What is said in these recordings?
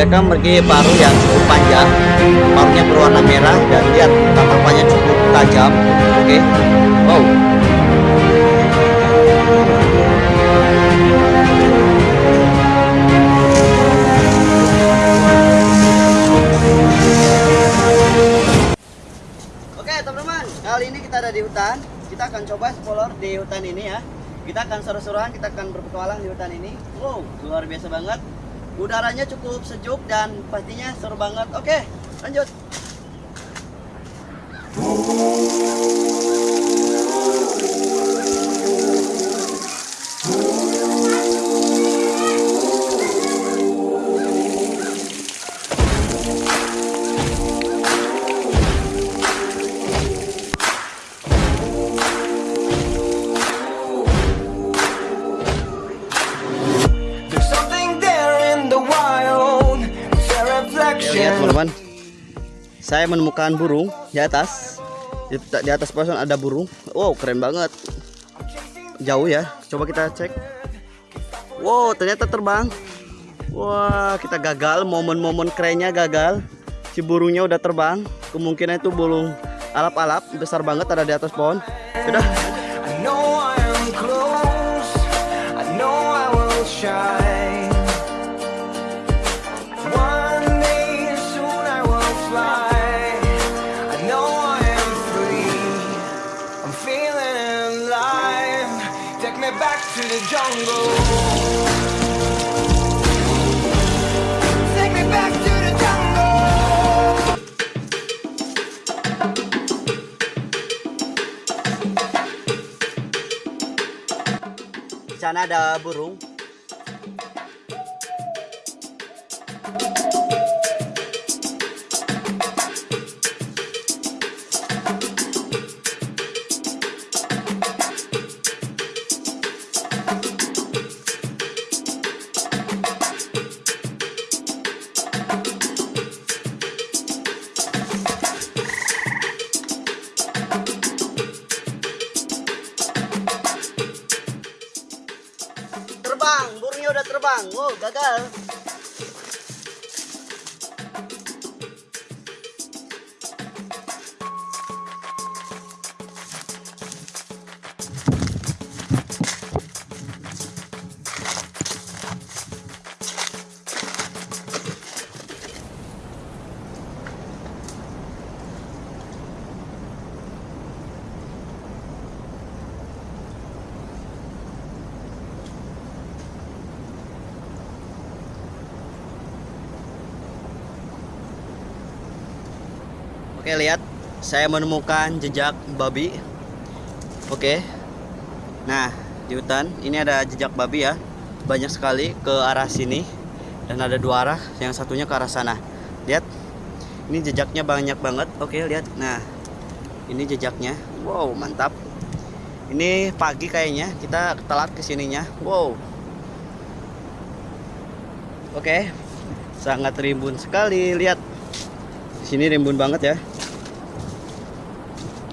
mereka memiliki paruh yang cukup panjang paruhnya berwarna merah dan lihat tatapannya cukup tajam oke wow Oke teman-teman, kali ini kita ada di hutan. Kita akan coba explore di hutan ini ya. Kita akan seru-seruan, kita akan berpetualang di hutan ini. Wow, luar biasa banget. Udaranya cukup sejuk dan pastinya seru banget. Oke, lanjut. Saya menemukan burung di atas. Di, di atas pohon ada burung. Wow, keren banget. Jauh ya. Coba kita cek. Wow, ternyata terbang. Wah, kita gagal. Momen-momen kerennya gagal. Si burungnya udah terbang. Kemungkinan itu burung alap-alap besar banget ada di atas pohon. Sudah. I know I am close. I know I will shine. Sana ada burung. Udah terbang. Wow, gagal. Oke, lihat. Saya menemukan jejak babi. Oke. Nah, di hutan ini ada jejak babi ya. Banyak sekali ke arah sini dan ada dua arah, yang satunya ke arah sana. Lihat. Ini jejaknya banyak banget. Oke, lihat. Nah, ini jejaknya. Wow, mantap. Ini pagi kayaknya. Kita telat ke sininya. Wow. Oke. Sangat rimbun sekali. Lihat. Sini rimbun banget ya.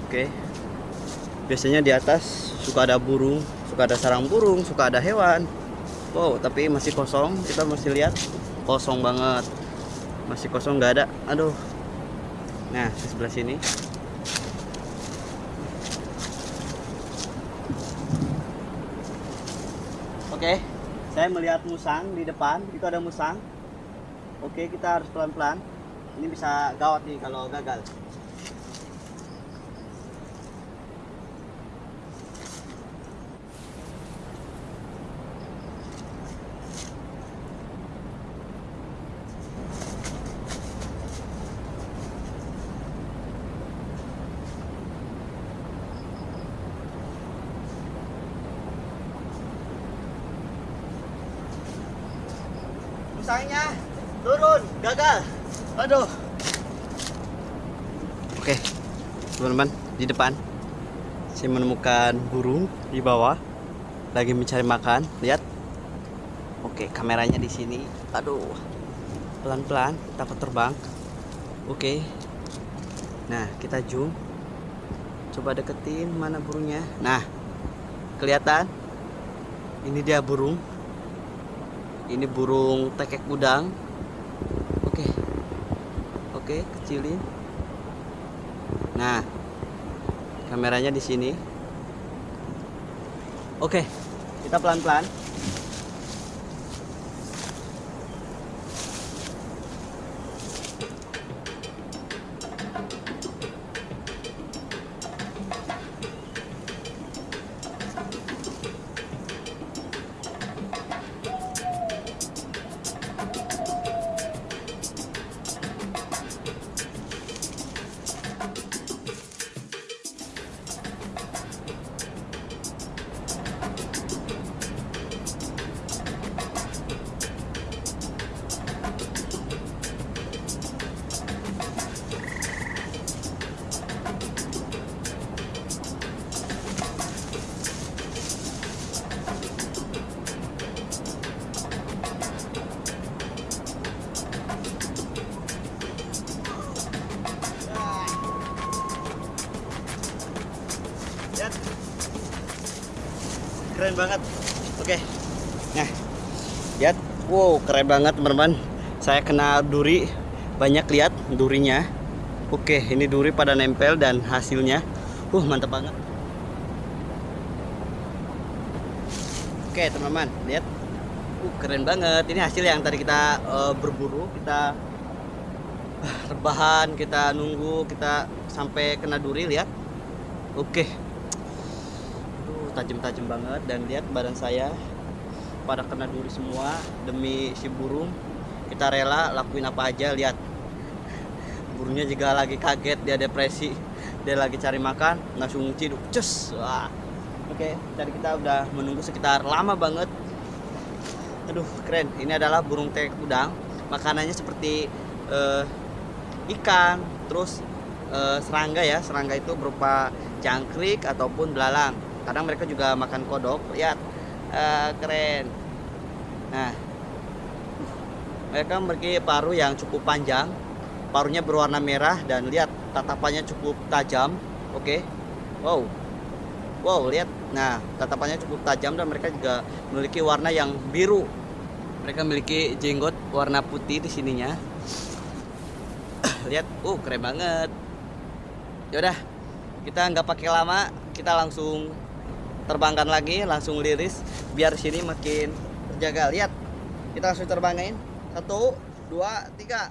Oke. Biasanya di atas suka ada burung, suka ada sarang burung, suka ada hewan. Wow, tapi masih kosong. Kita masih lihat kosong banget. Masih kosong nggak ada. Aduh. Nah, di sebelah sini. Oke, saya melihat musang di depan. Itu ada musang. Oke, kita harus pelan-pelan. Ini bisa gawat nih kalau gagal. Musangnya turun, gagal. Aduh. Oke, teman-teman di depan saya menemukan burung di bawah lagi mencari makan. Lihat. Oke, kameranya di sini. Aduh. Pelan-pelan, takut terbang. Oke. Nah, kita zoom. Coba deketin mana burungnya. Nah, kelihatan? Ini dia burung ini burung tekek udang. Oke. Oke kecilin. Nah kameranya di sini. Oke kita pelan-pelan. Keren banget. Oke. Nah, lihat. Wow, keren banget teman-teman. Saya kena duri. Banyak lihat durinya. Oke, ini duri pada nempel dan hasilnya. Uh, mantap banget. Oke, teman-teman, lihat. Uh, keren banget. Ini hasil yang tadi kita eh, berburu, kita ah, rebahan, kita nunggu, kita sampai kena duri, lihat. Oke. Tajam-tajam banget dan lihat badan saya pada kena duri semua demi si burung. Kita rela lakuin apa aja, lihat. Burungnya juga lagi kaget, dia depresi. Dia lagi cari makan, langsung ciduk. Cus. Wah. Oke, tadi kita udah menunggu sekitar lama banget. Aduh, keren. Ini adalah burung tek udang. Makanannya seperti eh, ikan, terus eh, serangga ya. Serangga itu berupa jangkrik ataupun belalang. Kadang mereka juga makan kodok. Lihat, Eh, keren. Nah, mereka memiliki paruh yang cukup panjang. Paruhnya berwarna merah dan lihat tatapannya cukup tajam. Oke, wow, wow, lihat. Nah, tatapannya cukup tajam dan mereka juga memiliki warna yang biru. Mereka memiliki jenggot warna putih di sininya. lihat, uh, keren banget. Yaudah, kita nggak pakai lama, kita langsung terbangkan lagi, langsung liris biar sini makin terjaga. Lihat, kita langsung terbangin. Satu, dua, tiga.